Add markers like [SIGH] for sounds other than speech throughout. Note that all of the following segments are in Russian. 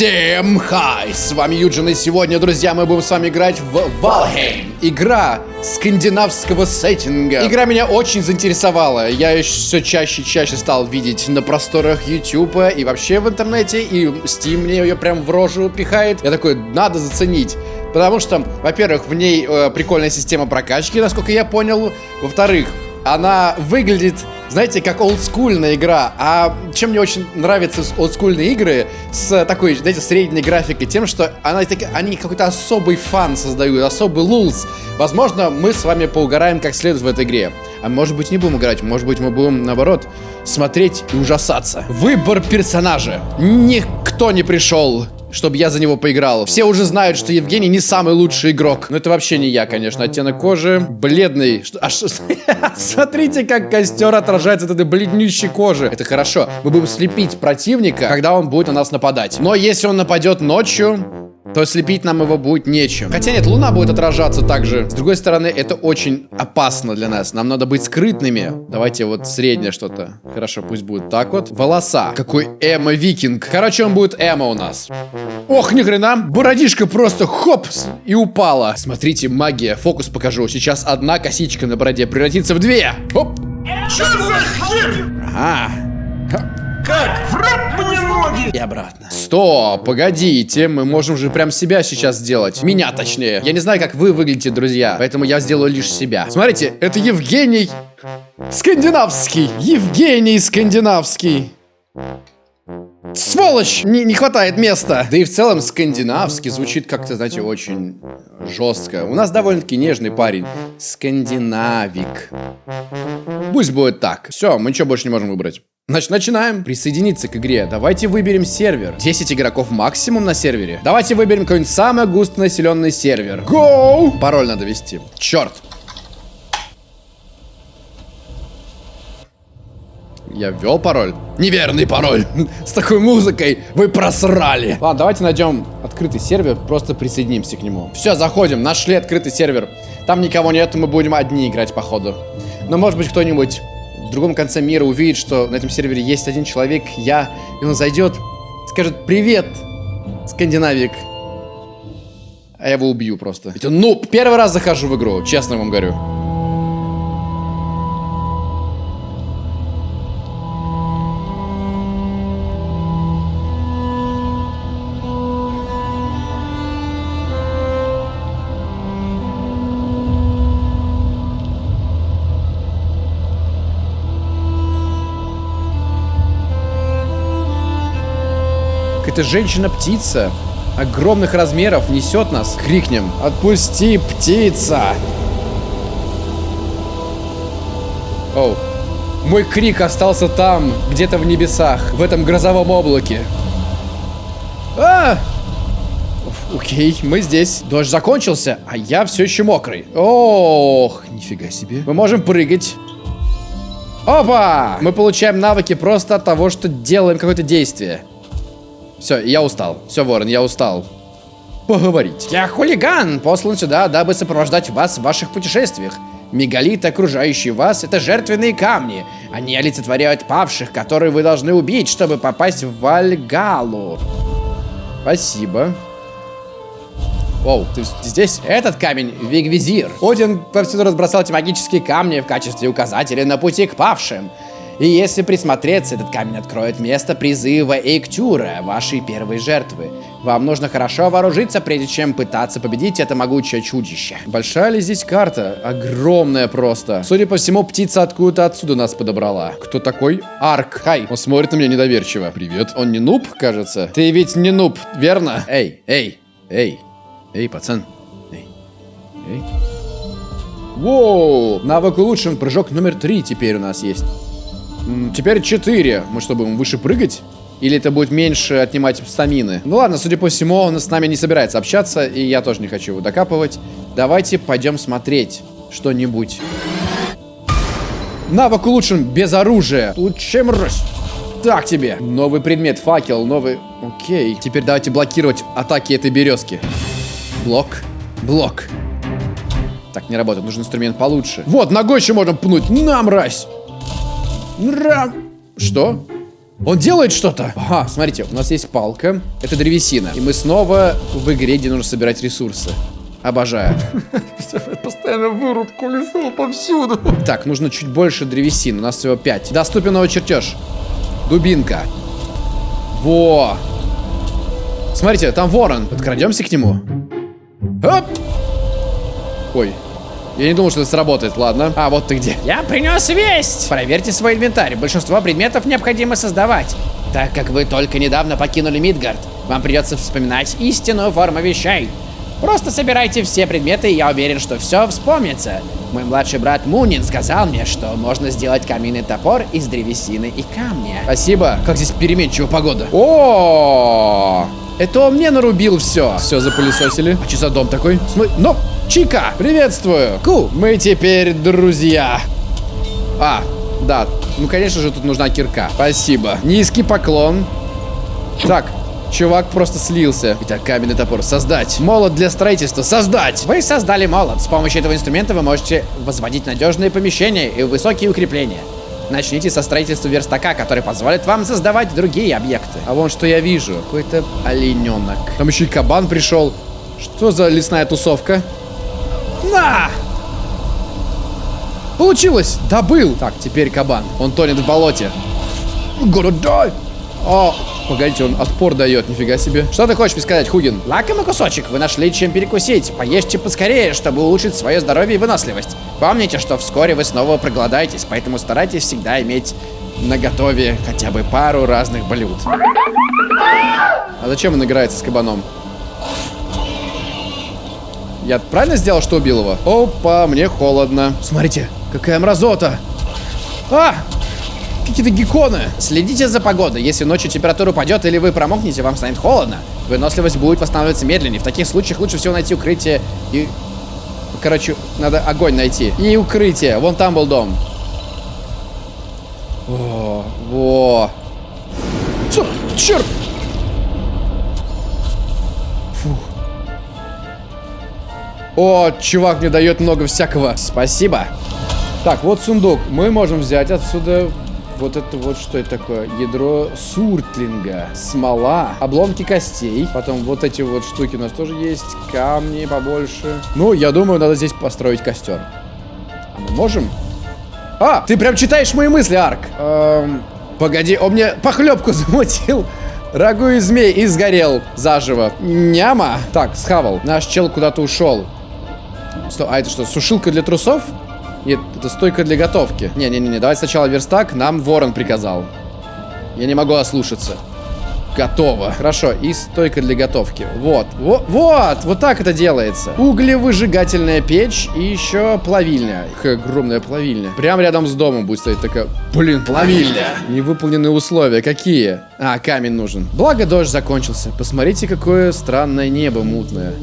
Всем хай! С вами Юджин, и сегодня, друзья, мы будем с вами играть в Valheim. Игра скандинавского сеттинга. Игра меня очень заинтересовала. Я ее все чаще и чаще стал видеть на просторах YouTube и вообще в интернете, и Steam мне ее прям в рожу пихает. Я такой, надо заценить. Потому что, во-первых, в ней э, прикольная система прокачки, насколько я понял. Во-вторых, она выглядит, знаете, как олдскульная игра. А чем мне очень нравятся олдскульные игры с такой, знаете, средней графикой, тем, что она, они какой-то особый фан создают, особый лулс. Возможно, мы с вами поугараем как следует в этой игре. А может быть не будем играть, может быть мы будем, наоборот, смотреть и ужасаться. Выбор персонажа. Никто не пришел чтобы я за него поиграл. Все уже знают, что Евгений не самый лучший игрок. Но это вообще не я, конечно. Оттенок кожи бледный. Что, а? [LAUGHS] Смотрите, как костер отражается от этой бледнющей кожи. Это хорошо. Мы будем слепить противника, когда он будет на нас нападать. Но если он нападет ночью, то слепить нам его будет нечем. Хотя нет, луна будет отражаться также. С другой стороны, это очень опасно для нас. Нам надо быть скрытными. Давайте вот среднее что-то. Хорошо, пусть будет так вот. Волоса. Какой эмо-викинг. Короче, он будет эмо у нас. Ох, ни хрена. Бородишка просто хоп и упала. Смотрите, магия. Фокус покажу. Сейчас одна косичка на бороде превратится в две. Хоп. Ага. Как? Враг мне ноги! И обратно. Стоп, погодите, мы можем же прям себя сейчас сделать. Меня точнее. Я не знаю, как вы выглядите, друзья, поэтому я сделаю лишь себя. Смотрите, это Евгений Скандинавский. Евгений Скандинавский. Сволочь! Не, не хватает места. Да и в целом скандинавский звучит как-то, знаете, очень жестко. У нас довольно-таки нежный парень. Скандинавик. Пусть будет так. Все, мы ничего больше не можем выбрать. Значит, начинаем присоединиться к игре. Давайте выберем сервер. 10 игроков максимум на сервере. Давайте выберем какой-нибудь самый густонаселенный сервер. Go! Пароль надо ввести. Черт. Я ввел пароль. Неверный пароль. [LAUGHS] С такой музыкой вы просрали. Ладно, давайте найдем открытый сервер, просто присоединимся к нему. Все, заходим, нашли открытый сервер. Там никого нет, мы будем одни играть, походу. Но может быть кто-нибудь в другом конце мира увидит, что на этом сервере есть один человек, я, и он зайдет, скажет «Привет, скандинавик». А я его убью просто. Это ну, первый раз захожу в игру, честно вам говорю. Какая-то женщина-птица огромных размеров несет нас. Крикнем. Отпусти, птица! Оу. Мой крик остался там, где-то в небесах, в этом грозовом облаке. А! Окей, мы здесь. Дождь закончился, а я все еще мокрый. Ох, нифига себе. Мы можем прыгать. Опа! Мы получаем навыки просто от того, что делаем какое-то действие. Все, я устал. Все, Ворон, я устал. Поговорить. Я хулиган, послан сюда, дабы сопровождать вас в ваших путешествиях. Мегалиты, окружающие вас, это жертвенные камни. Они олицетворяют павших, которые вы должны убить, чтобы попасть в Вальгалу. Спасибо. Оу, ты здесь? Этот камень — Вигвизир. Один повсюду разбросал эти магические камни в качестве указателя на пути к павшим. И если присмотреться, этот камень откроет место призыва Эйктюра, вашей первой жертвы. Вам нужно хорошо вооружиться, прежде чем пытаться победить это могучее чудище. Большая ли здесь карта? Огромная просто. Судя по всему, птица откуда-то отсюда нас подобрала. Кто такой? Арк. Хай. Он смотрит на меня недоверчиво. Привет. Он не нуб, кажется? Ты ведь не нуб, верно? Эй, эй, эй, эй, пацан. Эй, эй. Воу! Навык улучшен. Прыжок номер три теперь у нас есть. Теперь 4. Мы что, будем выше прыгать? Или это будет меньше отнимать стамины? Ну ладно, судя по всему, он с нами не собирается общаться, и я тоже не хочу его докапывать. Давайте пойдем смотреть что-нибудь. Навык улучшен без оружия. Чем раз? Так тебе. Новый предмет, факел, новый... Окей. Теперь давайте блокировать атаки этой березки. Блок. Блок. Так, не работает. Нужен инструмент получше. Вот, ногой еще можно пнуть. На, мразь! Что? Он делает что-то. Ага, смотрите, у нас есть палка. Это древесина. И мы снова в игре, где нужно собирать ресурсы. Обожаю. [LAUGHS] Постоянно вырубку лесу повсюду. Так, нужно чуть больше древесины. У нас всего 5. Доступен новый чертеж. Дубинка. Во! Смотрите, там ворон. Подкрадемся к нему. Оп! Ой. Я не думал, что это сработает, ладно. А, вот ты где. Я принес весть! Проверьте свой инвентарь. Большинство предметов необходимо создавать. Так как вы только недавно покинули Мидгард, вам придется вспоминать истинную форму вещей. Просто собирайте все предметы, и я уверен, что все вспомнится. Мой младший брат Мунин сказал мне, что можно сделать каменный топор из древесины и камня. Спасибо. Как здесь переменчивая погода. О, это он мне нарубил все. Все запылесосили. А что за дом такой? Смотри, но, Чика, приветствую. Ку, мы теперь друзья. А, да, ну конечно же тут нужна кирка. Спасибо. Низкий поклон. Так, Чувак просто слился. Итак, каменный топор. Создать. Молот для строительства. Создать. Вы создали молот. С помощью этого инструмента вы можете возводить надежные помещения и высокие укрепления. Начните со строительства верстака, который позволит вам создавать другие объекты. А вон что я вижу. Какой-то олененок. Там еще и кабан пришел. Что за лесная тусовка? На! Получилось! Добыл! Так, теперь кабан. Он тонет в болоте. Die! О, погодите, он отпор дает, нифига себе. Что ты хочешь мне сказать, Хугин? Лакомый кусочек, вы нашли чем перекусить. Поешьте поскорее, чтобы улучшить свое здоровье и выносливость. Помните, что вскоре вы снова проголодаетесь, поэтому старайтесь всегда иметь на готове хотя бы пару разных блюд. А зачем он играется с кабаном? Я правильно сделал, что убил его? Опа, мне холодно. Смотрите, какая мразота. А! Какие-то гекконы. Следите за погодой. Если ночью температура упадет или вы промокнете, вам станет холодно. Выносливость будет восстанавливаться медленнее. В таких случаях лучше всего найти укрытие и... Короче, надо огонь найти. И укрытие. Вон там был дом. О, во. Черт! О, чувак мне дает много всякого. Спасибо. Так, вот сундук. Мы можем взять отсюда вот это вот что это такое? Ядро суртлинга, смола, обломки костей. Потом вот эти вот штуки у нас тоже есть. Камни побольше. Ну, я думаю, надо здесь построить костер. А мы можем? А, ты прям читаешь мои мысли, Арк. Эм, погоди, он мне похлебку [LAUGHS] замутил. Рагу и змей и сгорел заживо. Няма. Так, схавал. Наш чел куда-то ушел. Что, а это что, сушилка для трусов? Нет, это стойка для готовки. Не-не-не, давай сначала верстак. Нам ворон приказал. Я не могу ослушаться. Готово. Хорошо, и стойка для готовки. Вот, вот, вот, вот так это делается. Углевыжигательная печь и еще плавильня. Какая огромная плавильня. Прям рядом с домом будет стоять такая, блин, плавильня. Невыполненные условия, какие? А, камень нужен. Благо дождь закончился. Посмотрите, какое странное небо мутное.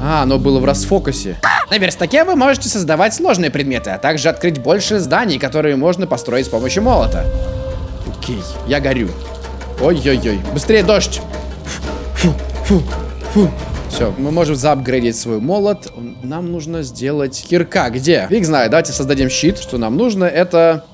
А, оно было в расфокусе. На верстаке вы можете создавать сложные предметы, а также открыть больше зданий, которые можно построить с помощью молота. Окей, я горю. Ой-ой-ой, быстрее дождь. Фу, фу, фу. Все, мы можем заапгрейдить свой молот. Нам нужно сделать кирка. Где? Фиг знает, давайте создадим щит. Что нам нужно, это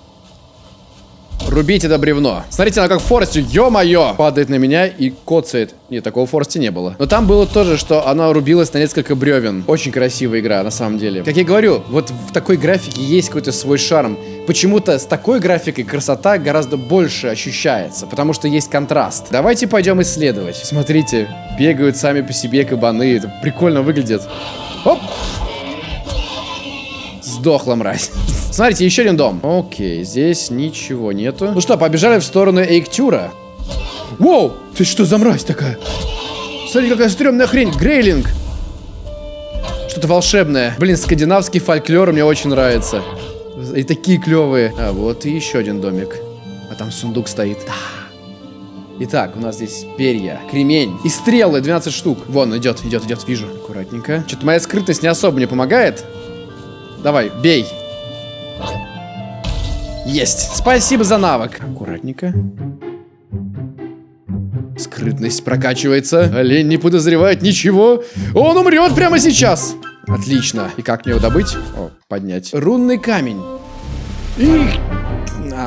Рубить это бревно. Смотрите, она как в Форесте, ё-моё, падает на меня и коцает. Нет, такого в Форесте не было. Но там было тоже, что она рубилась на несколько бревен. Очень красивая игра, на самом деле. Как я говорю, вот в такой графике есть какой-то свой шарм. Почему-то с такой графикой красота гораздо больше ощущается, потому что есть контраст. Давайте пойдем исследовать. Смотрите, бегают сами по себе кабаны, это прикольно выглядит. Оп! Сдохла мразь. Смотрите, еще один дом. Окей, здесь ничего нету. Ну что, побежали в сторону Эйктюра. Воу! Ты что за мразь такая? Смотри, какая стрёмная хрень. Грейлинг. Что-то волшебное. Блин, скандинавский фольклор мне очень нравится. И такие клевые. А, вот и еще один домик. А там сундук стоит. Да. Итак, у нас здесь перья, кремень и стрелы, 12 штук. Вон, идет, идет, идет, вижу. Аккуратненько. Что-то моя скрытность не особо мне помогает. Давай, бей. Есть. Спасибо за навык. Аккуратненько. Скрытность прокачивается. Олень не подозревает ничего. Он умрет прямо сейчас. Отлично. И как мне его добыть? О, поднять. Рунный камень. И...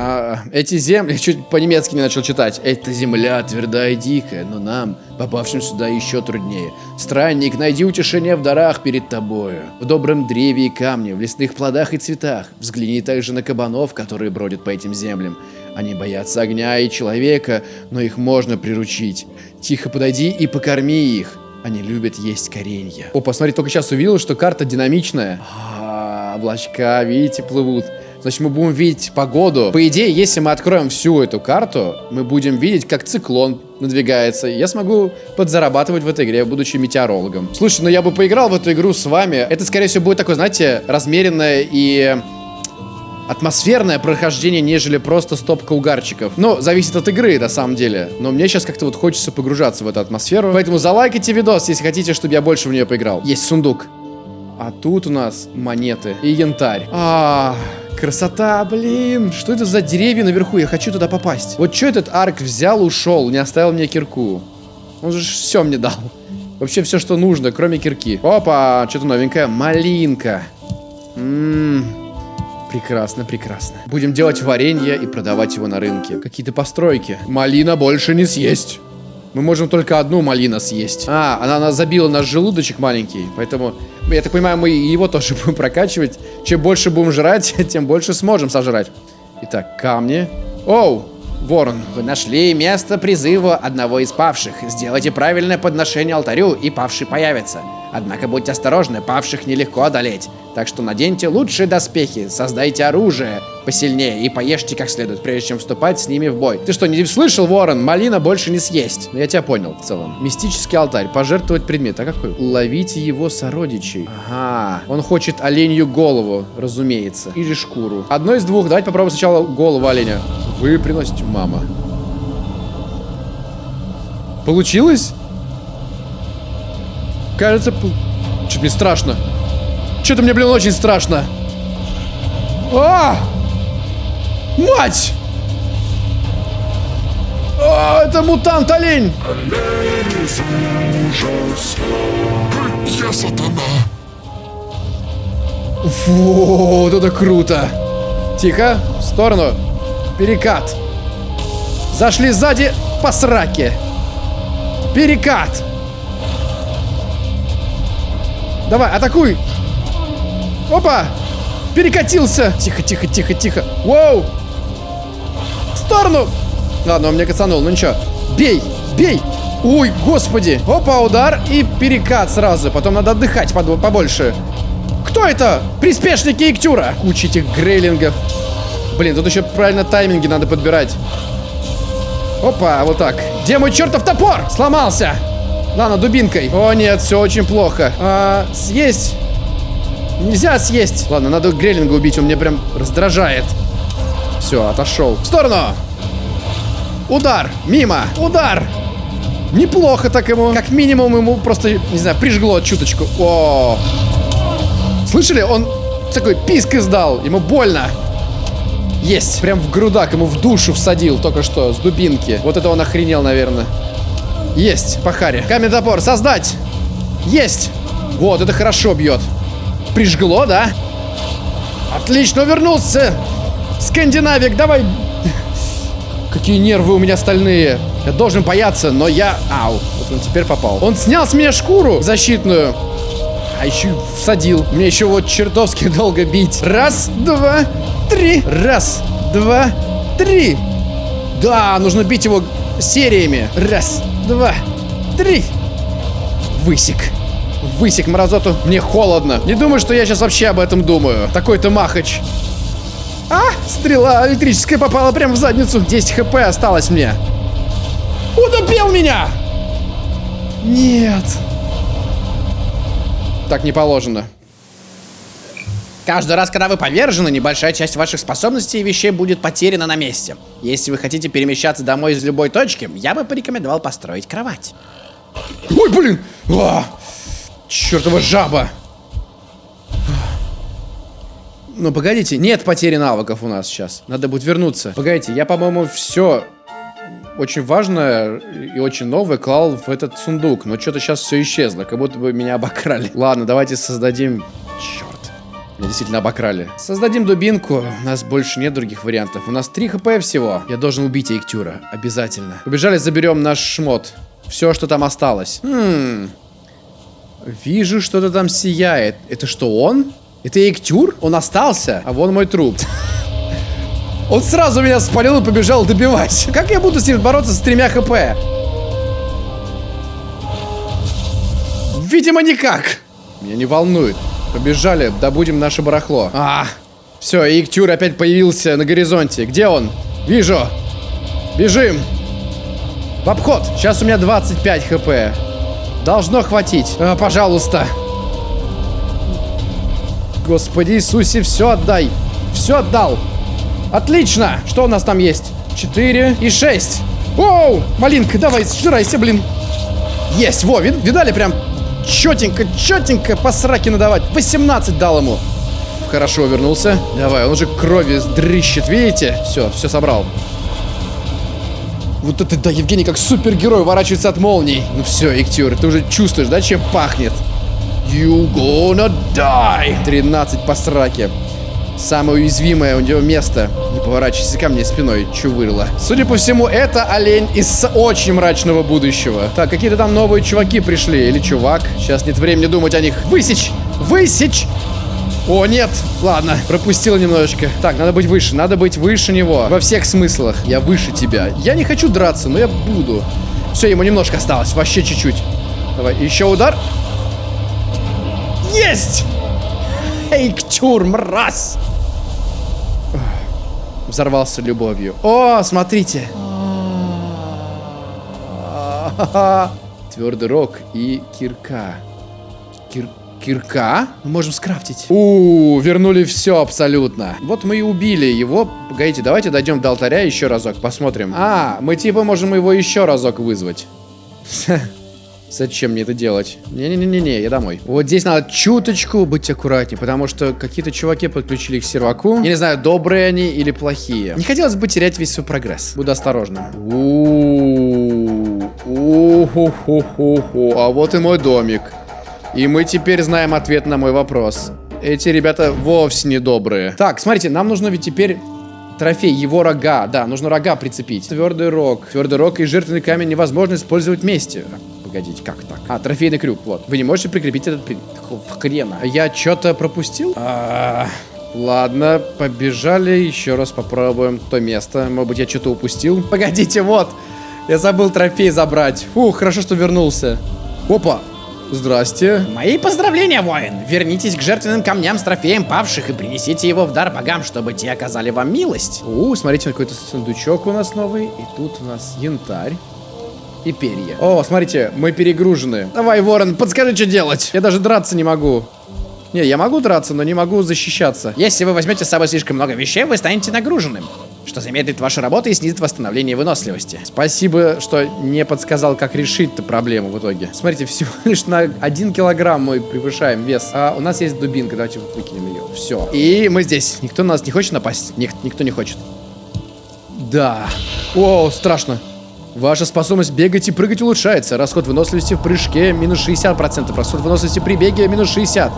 А, эти земли... [LAUGHS] Чуть по-немецки не начал читать. Эта земля твердая и дикая, но нам, попавшим сюда, еще труднее. Странник, найди утешение в дарах перед тобою. В добром древе и камне, в лесных плодах и цветах. Взгляни также на кабанов, которые бродят по этим землям. Они боятся огня и человека, но их можно приручить. Тихо подойди и покорми их. Они любят есть коренья. О, посмотри, только сейчас увидел, что карта динамичная. А, облачка, видите, плывут. Значит, мы будем видеть погоду. По идее, если мы откроем всю эту карту, мы будем видеть, как циклон надвигается. Я смогу подзарабатывать в этой игре, будучи метеорологом. Слушай, ну я бы поиграл в эту игру с вами. Это, скорее всего, будет такое, знаете, размеренное и атмосферное прохождение, нежели просто стопка угарчиков. Но зависит от игры, на самом деле. Но мне сейчас как-то вот хочется погружаться в эту атмосферу. Поэтому залайкайте видос, если хотите, чтобы я больше в нее поиграл. Есть сундук. А тут у нас монеты и янтарь. А, красота, блин. Что это за деревья наверху? Я хочу туда попасть. Вот что этот арк взял, ушел, не оставил мне кирку. Он же все мне дал. Вообще все, что нужно, кроме кирки. Опа, что-то новенькое. Малинка. Ммм. Прекрасно, прекрасно. Будем делать варенье и продавать его на рынке. Какие-то постройки. Малина больше не съесть. Мы можем только одну малину съесть. А, она, она забила наш желудочек маленький. Поэтому, я так понимаю, мы его тоже [LAUGHS] будем прокачивать. Чем больше будем жрать, [LAUGHS] тем больше сможем сожрать. Итак, камни. Оу, ворон. Вы нашли место призыва одного из павших. Сделайте правильное подношение алтарю, и павший появится. Однако будьте осторожны, павших нелегко одолеть. Так что наденьте лучшие доспехи, создайте оружие посильнее и поешьте как следует, прежде чем вступать с ними в бой. Ты что, не слышал, Ворон? Малина больше не съесть. Ну, я тебя понял в целом. Мистический алтарь. Пожертвовать предмет. А какой? Ловите его сородичей. Ага. Он хочет оленью голову, разумеется. Или шкуру. Одно из двух. Давайте попробуем сначала голову оленя. Вы приносите, мама. Получилось? Кажется, что-то мне страшно. Что-то мне, блин, очень страшно. А! Мать! А, это мутант-олень! Олень из ужаса. Я сатана. Вот это круто. Тихо, в сторону. Перекат. Зашли сзади по сраке. Перекат. Давай, атакуй. Опа. Перекатился. Тихо, тихо, тихо, тихо. Воу. В сторону. Ладно, он мне кацанул, ну ничего. Бей, бей. Ой, господи. Опа, удар и перекат сразу. Потом надо отдыхать побольше. Кто это? Приспешники Иктюра. Куча этих грейлингов. Блин, тут еще правильно тайминги надо подбирать. Опа, вот так. Где мой чертов топор? Сломался. Ладно, дубинкой. О, нет, все очень плохо. А, съесть. Нельзя съесть. Ладно, надо Грейлинга убить, он мне прям раздражает. Все, отошел. В сторону. Удар. Мимо. Удар. Неплохо так ему. Как минимум ему просто, не знаю, прижгло чуточку. О. Слышали? Он такой писк издал. Ему больно. Есть. Прям в грудак ему в душу всадил только что с дубинки. Вот это он охренел, наверное. Есть, по харе. Топор, создать! Есть! Вот, это хорошо бьет. Прижгло, да? Отлично, вернулся! Скандинавик, давай! Какие нервы у меня стальные. Я должен бояться, но я... Ау, вот он теперь попал. Он снял с меня шкуру защитную. А еще всадил. Мне еще вот чертовски [LAUGHS] долго бить. Раз, два, три. Раз, два, три. Да, нужно бить его сериями. Раз, два, три. Высек. Высек мразоту. Мне холодно. Не думаю, что я сейчас вообще об этом думаю. Такой-то махач. А, стрела электрическая попала прямо в задницу. 10 хп осталось мне. Утопил меня! Нет. Так не положено. Каждый раз, когда вы повержены, небольшая часть ваших способностей и вещей будет потеряна на месте. Если вы хотите перемещаться домой из любой точки, я бы порекомендовал построить кровать. Ой, блин! А, чертова жаба! Ну, погодите, нет потери навыков у нас сейчас. Надо будет вернуться. Погодите, я, по-моему, все очень важное и очень новое клал в этот сундук. Но что-то сейчас все исчезло, как будто бы меня обокрали. Ладно, давайте создадим... Черт. Действительно обокрали. Создадим дубинку. У нас больше нет других вариантов. У нас 3 хп всего. Я должен убить Эйктюра. Обязательно. Побежали, заберем наш шмот. Все, что там осталось. Хм. Вижу, что-то там сияет. Это что, он? Это Эйктюр? Он остался? А вон мой труп. [LAUGHS] Он сразу меня спалил и побежал добивать. Как я буду с ним бороться с тремя хп? Видимо, никак. Меня не волнует. Побежали, добудем наше барахло. А, все, Иктюр опять появился на горизонте. Где он? Вижу. Бежим. В обход. Сейчас у меня 25 хп. Должно хватить. А, пожалуйста. Господи Иисусе, все отдай. Все отдал. Отлично. Что у нас там есть? 4 и 6. Оу, малинка, давай, сжирайся, блин. Есть, во, вид, видали прям четенько, четенько по сраке надавать. 18 дал ему. Хорошо, вернулся. Давай, он уже крови дрыщет, видите? Все, все собрал. Вот это, да, Евгений как супергерой уворачивается от молний. Ну все, Иктюр, ты уже чувствуешь, да, чем пахнет? You gonna die. 13 по сраке. Самое уязвимое у него место. Не поворачивайся ко мне спиной, чувырла. Судя по всему, это олень из очень мрачного будущего. Так, какие-то там новые чуваки пришли. Или чувак. Сейчас нет времени думать о них. Высечь! Высечь! О, нет! Ладно, пропустил немножечко. Так, надо быть выше, надо быть выше него. Во всех смыслах. Я выше тебя. Я не хочу драться, но я буду. Все, ему немножко осталось. Вообще чуть-чуть. Давай, еще удар. Есть! Эй, ктюр, мразь! Взорвался любовью. О, смотрите! Твердый рог и кирка. Кир... Кирка? Мы можем скрафтить. У, вернули все абсолютно. Вот мы и убили его. Погодите, давайте дойдем до алтаря еще разок, посмотрим. А, мы типа можем его еще разок вызвать. Зачем мне это делать? Не-не-не-не, я домой. Вот здесь надо чуточку быть аккуратнее, потому что какие-то чуваки подключили к серваку. Я не знаю, добрые они или плохие. Не хотелось бы терять весь свой прогресс. Буду осторожным. У-ху-ху-ху-ху. А вот и мой домик. И мы теперь знаем ответ на мой вопрос. Эти ребята вовсе не добрые. Так, смотрите, нам нужно ведь теперь Трофей, его рога. Да, нужно рога прицепить. Твердый рог. Твердый рог и жертвенный камень невозможно использовать вместе. Погодите, как так? А, трофейный крюк, вот. Вы не можете прикрепить этот хрена. Я что-то пропустил? А, ладно, побежали. Еще раз попробуем то место. Может быть, я что-то упустил? [LAUGHS] Погодите, вот. Я забыл трофей забрать. Фух, хорошо, что вернулся. Опа, Здрасте. Мои поздравления, воин. Вернитесь к жертвенным камням с трофеем павших и принесите его в дар богам, чтобы те оказали вам милость. У, смотрите, какой-то сундучок у нас новый. И тут у нас янтарь и перья. О, смотрите, мы перегружены. Давай, ворон, подскажи, что делать. Я даже драться не могу. Не, я могу драться, но не могу защищаться. Если вы возьмете с собой слишком много вещей, вы станете нагруженным что замедлит вашу работу и снизит восстановление выносливости. Спасибо, что не подсказал, как решить-то проблему в итоге. Смотрите, всего [LAUGHS] лишь на один килограмм мы превышаем вес. А у нас есть дубинка, давайте вот выкинем ее. Все. И мы здесь. Никто на нас не хочет напасть? Ник никто не хочет. Да. О, страшно. Ваша способность бегать и прыгать улучшается. Расход выносливости в прыжке минус 60%. Расход выносливости при беге минус 60%.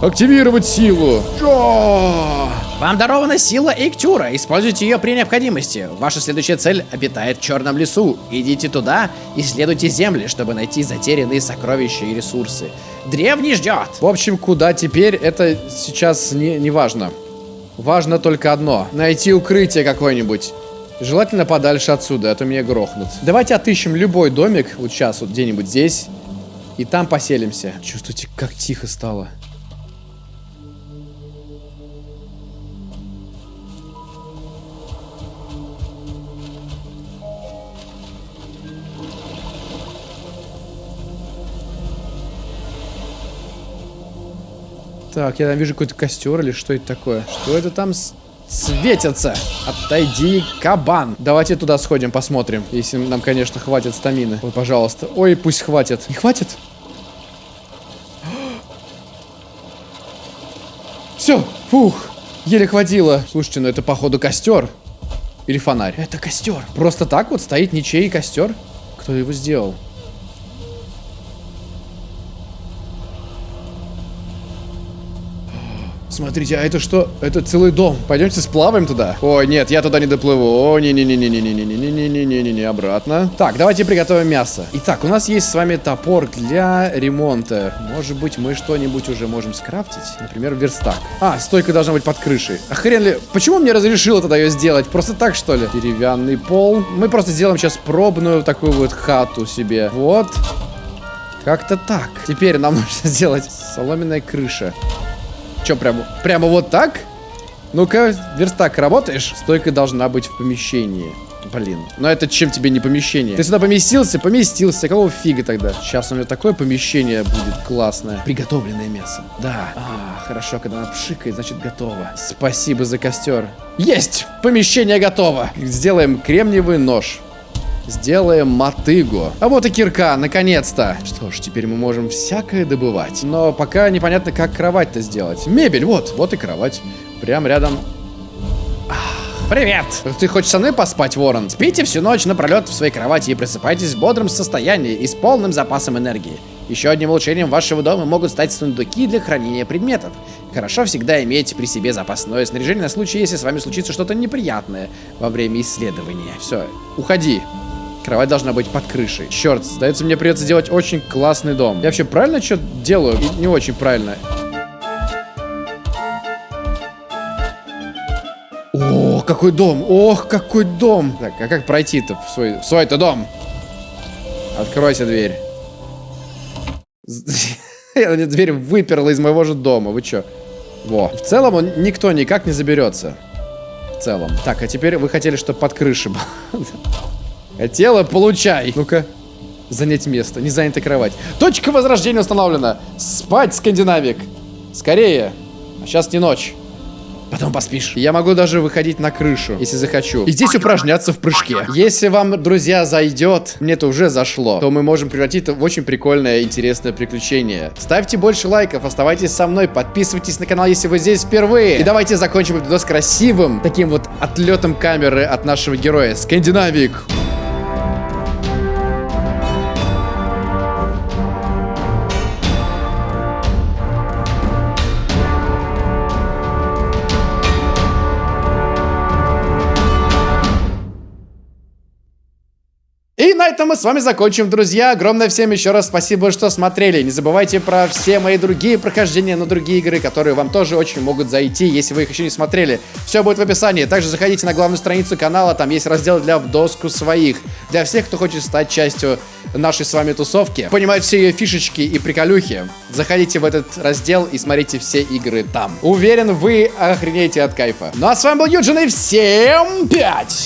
Активировать силу. Чё? Вам дарована сила Эйктюра. Используйте ее при необходимости. Ваша следующая цель обитает в Черном лесу. Идите туда, исследуйте земли, чтобы найти затерянные сокровища и ресурсы. Древний ждет. В общем, куда теперь, это сейчас не, не важно. Важно только одно. Найти укрытие какое-нибудь. Желательно подальше отсюда, а то меня грохнут. Давайте отыщем любой домик, вот сейчас, вот где-нибудь здесь. И там поселимся. Чувствуете, как тихо стало. Так, я там вижу какой-то костер или что это такое? Что это там светится? Отойди, кабан. Давайте туда сходим, посмотрим. Если нам, конечно, хватит стамины. Ой, пожалуйста. Ой, пусть хватит. Не хватит? [GASPS] Все, фух, еле хватило. Слушайте, ну это походу костер. Или фонарь. Это костер. Просто так вот стоит ничей костер? Кто его сделал? Смотрите, а это что? Это целый дом. Пойдемте сплаваем туда. Ой, нет, я туда не доплыву. О, не-не-не-не-не-не-не-не-не-не-не-не, обратно. Так, давайте приготовим мясо. Итак, у нас есть с вами топор для ремонта. Может быть, мы что-нибудь уже можем скрафтить? Например, верстак. А, стойка должна быть под крышей. А хрен ли... Почему мне разрешило тогда ее сделать? Просто так, что ли? Деревянный пол. Мы просто сделаем сейчас пробную такую вот хату себе. Вот. Как-то так. Теперь нам нужно сделать соломенная крыша. Че, прямо, прямо вот так? Ну-ка, верстак, работаешь? Стойка должна быть в помещении. Блин, но это чем тебе не помещение? Ты сюда поместился? Поместился. Какого фига тогда? Сейчас у меня такое помещение будет классное. Приготовленное мясо. Да. А, хорошо, когда она пшикает, значит готово. Спасибо за костер. Есть! Помещение готово. Сделаем кремниевый нож. Сделаем мотыгу. А вот и кирка, наконец-то. Что ж, теперь мы можем всякое добывать. Но пока непонятно, как кровать-то сделать. Мебель, вот, вот и кровать. Прям рядом. Привет! Ты хочешь со мной поспать, Ворон? Спите всю ночь напролет в своей кровати и просыпайтесь в бодром состоянии и с полным запасом энергии. Еще одним улучшением вашего дома могут стать сундуки для хранения предметов. Хорошо всегда иметь при себе запасное снаряжение на случай, если с вами случится что-то неприятное во время исследования. Все, уходи. Кровать должна быть под крышей. Черт, сдается, мне придется делать очень классный дом. Я вообще правильно что делаю? Не очень правильно. О, какой дом! Ох, какой дом! Так, а как пройти-то в свой, в свой-то дом? Откройся дверь. [LAUGHS] Я дверь выперла из моего же дома. Вы чё? Во. В целом он никто никак не заберется. В целом. Так, а теперь вы хотели, чтобы под крышей было. [LAUGHS] Хотела, получай. Ну-ка. Занять место. Не занята кровать. Точка возрождения установлена. Спать, скандинавик. Скорее. А сейчас не ночь. Потом поспишь. Я могу даже выходить на крышу, если захочу. И здесь упражняться в прыжке. Если вам, друзья, зайдет, мне это уже зашло, то мы можем превратить это в очень прикольное, интересное приключение. Ставьте больше лайков, оставайтесь со мной, подписывайтесь на канал, если вы здесь впервые. И давайте закончим этот видос красивым, таким вот отлетом камеры от нашего героя. Скандинавик. И на этом мы с вами закончим, друзья. Огромное всем еще раз спасибо, что смотрели. Не забывайте про все мои другие прохождения на другие игры, которые вам тоже очень могут зайти, если вы их еще не смотрели. Все будет в описании. Также заходите на главную страницу канала, там есть раздел для в доску своих. Для всех, кто хочет стать частью нашей с вами тусовки, понимать все ее фишечки и приколюхи. Заходите в этот раздел и смотрите все игры там. Уверен, вы охренеете от кайфа. Ну а с вами был Юджин и всем пять!